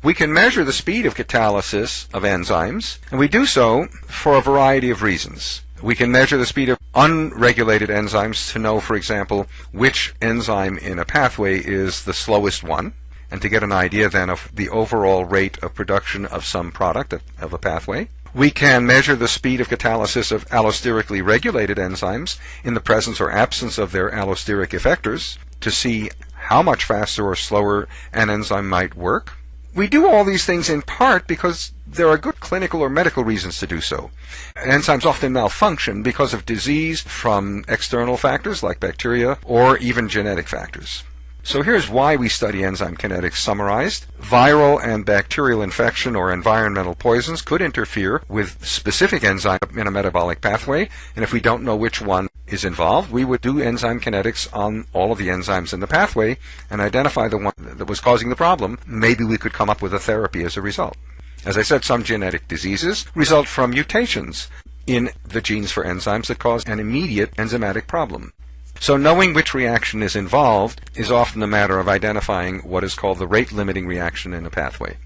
We can measure the speed of catalysis of enzymes, and we do so for a variety of reasons. We can measure the speed of unregulated enzymes to know, for example, which enzyme in a pathway is the slowest one, and to get an idea then of the overall rate of production of some product of a pathway. We can measure the speed of catalysis of allosterically regulated enzymes in the presence or absence of their allosteric effectors to see how much faster or slower an enzyme might work. We do all these things in part because there are good clinical or medical reasons to do so. Enzymes often malfunction because of disease from external factors like bacteria or even genetic factors. So here's why we study enzyme kinetics summarized. Viral and bacterial infection or environmental poisons could interfere with specific enzyme in a metabolic pathway, and if we don't know which one is involved, we would do enzyme kinetics on all of the enzymes in the pathway and identify the one that was causing the problem. Maybe we could come up with a therapy as a result. As I said, some genetic diseases result from mutations in the genes for enzymes that cause an immediate enzymatic problem. So knowing which reaction is involved is often a matter of identifying what is called the rate limiting reaction in a pathway,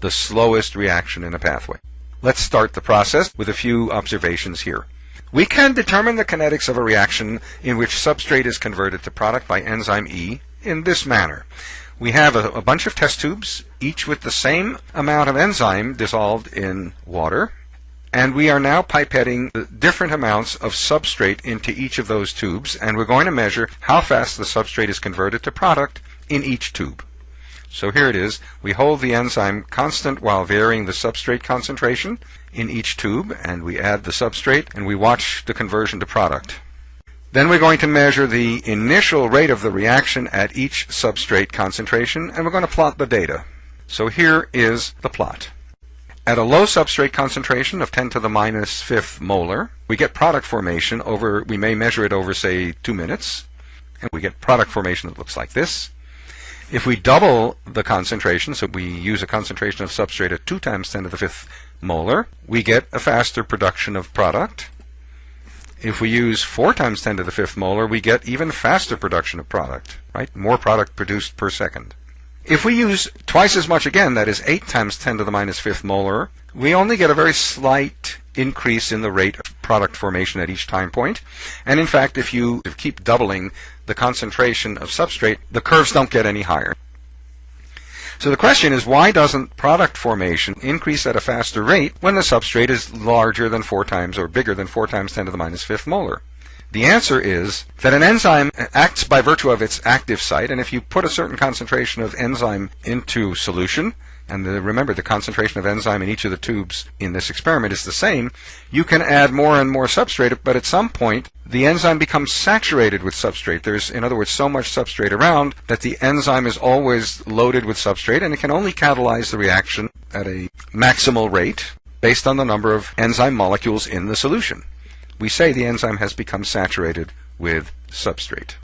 the slowest reaction in a pathway. Let's start the process with a few observations here. We can determine the kinetics of a reaction in which substrate is converted to product by enzyme E in this manner. We have a, a bunch of test tubes, each with the same amount of enzyme dissolved in water, and we are now pipetting different amounts of substrate into each of those tubes, and we're going to measure how fast the substrate is converted to product in each tube. So here it is. We hold the enzyme constant while varying the substrate concentration in each tube, and we add the substrate, and we watch the conversion to product. Then we're going to measure the initial rate of the reaction at each substrate concentration, and we're going to plot the data. So here is the plot. At a low substrate concentration of 10 to the minus fifth molar, we get product formation over, we may measure it over, say, two minutes, and we get product formation that looks like this. If we double the concentration, so we use a concentration of substrate at 2 times 10 to the fifth molar, we get a faster production of product. If we use 4 times 10 to the fifth molar, we get even faster production of product, right? More product produced per second. If we use twice as much again, that is 8 times 10 to the minus minus fifth molar, we only get a very slight increase in the rate of product formation at each time point. And in fact, if you keep doubling the concentration of substrate, the curves don't get any higher. So the question is, why doesn't product formation increase at a faster rate when the substrate is larger than 4 times or bigger than 4 times 10 to the minus fifth molar? The answer is that an enzyme acts by virtue of its active site, and if you put a certain concentration of enzyme into solution, and the, remember the concentration of enzyme in each of the tubes in this experiment is the same, you can add more and more substrate, but at some point the enzyme becomes saturated with substrate. There's, in other words, so much substrate around that the enzyme is always loaded with substrate, and it can only catalyze the reaction at a maximal rate based on the number of enzyme molecules in the solution we say the enzyme has become saturated with substrate.